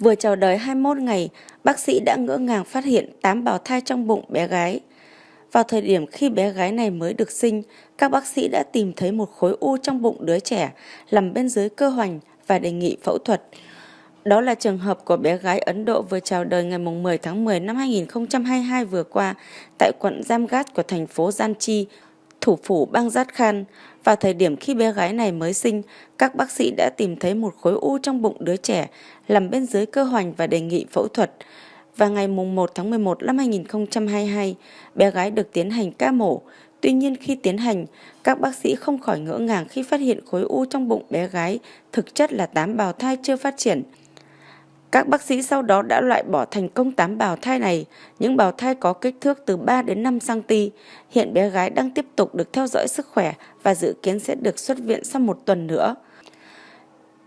Vừa chào đời 21 ngày, bác sĩ đã ngỡ ngàng phát hiện 8 bào thai trong bụng bé gái. Vào thời điểm khi bé gái này mới được sinh, các bác sĩ đã tìm thấy một khối u trong bụng đứa trẻ nằm bên dưới cơ hoành và đề nghị phẫu thuật. Đó là trường hợp của bé gái Ấn Độ vừa chào đời ngày 10 tháng 10 năm 2022 vừa qua tại quận Jamgat của thành phố Janchi, thủ phủ bang Jharkhand. Vào thời điểm khi bé gái này mới sinh, các bác sĩ đã tìm thấy một khối u trong bụng đứa trẻ nằm bên dưới cơ hoành và đề nghị phẫu thuật. Và ngày 1 tháng 11 năm 2022, bé gái được tiến hành ca mổ. Tuy nhiên khi tiến hành, các bác sĩ không khỏi ngỡ ngàng khi phát hiện khối u trong bụng bé gái thực chất là tám bào thai chưa phát triển. Các bác sĩ sau đó đã loại bỏ thành công 8 bào thai này, những bào thai có kích thước từ 3 đến 5 cm. Hiện bé gái đang tiếp tục được theo dõi sức khỏe và dự kiến sẽ được xuất viện sau một tuần nữa.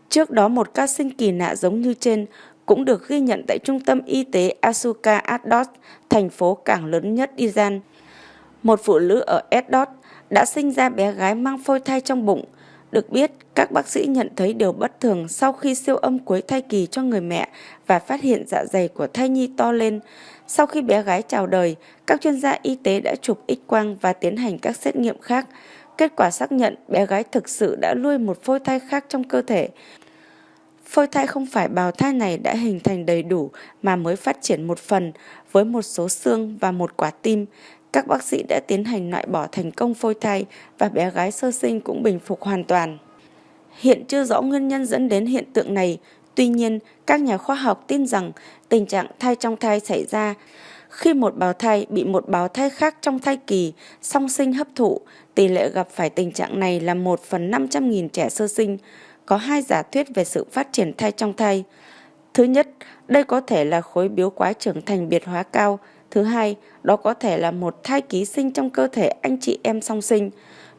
Trước đó một ca sinh kỳ lạ giống như trên cũng được ghi nhận tại trung tâm y tế Asuka Asdod, thành phố cảng lớn nhất Iran. Một phụ nữ ở Asdod đã sinh ra bé gái mang phôi thai trong bụng. Được biết, các bác sĩ nhận thấy điều bất thường sau khi siêu âm cuối thai kỳ cho người mẹ và phát hiện dạ dày của thai nhi to lên. Sau khi bé gái chào đời, các chuyên gia y tế đã chụp x-quang và tiến hành các xét nghiệm khác. Kết quả xác nhận bé gái thực sự đã nuôi một phôi thai khác trong cơ thể. Phôi thai không phải bào thai này đã hình thành đầy đủ mà mới phát triển một phần với một số xương và một quả tim. Các bác sĩ đã tiến hành loại bỏ thành công phôi thai và bé gái sơ sinh cũng bình phục hoàn toàn. Hiện chưa rõ nguyên nhân dẫn đến hiện tượng này, tuy nhiên các nhà khoa học tin rằng tình trạng thai trong thai xảy ra khi một bào thai bị một bào thai khác trong thai kỳ song sinh hấp thụ, tỷ lệ gặp phải tình trạng này là 1 phần 500.000 trẻ sơ sinh. Có hai giả thuyết về sự phát triển thai trong thai. Thứ nhất, đây có thể là khối biếu quái trưởng thành biệt hóa cao. Thứ hai, đó có thể là một thai ký sinh trong cơ thể anh chị em song sinh.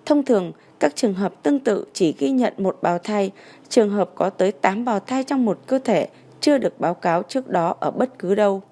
Thông thường, các trường hợp tương tự chỉ ghi nhận một bào thai, trường hợp có tới 8 bào thai trong một cơ thể chưa được báo cáo trước đó ở bất cứ đâu.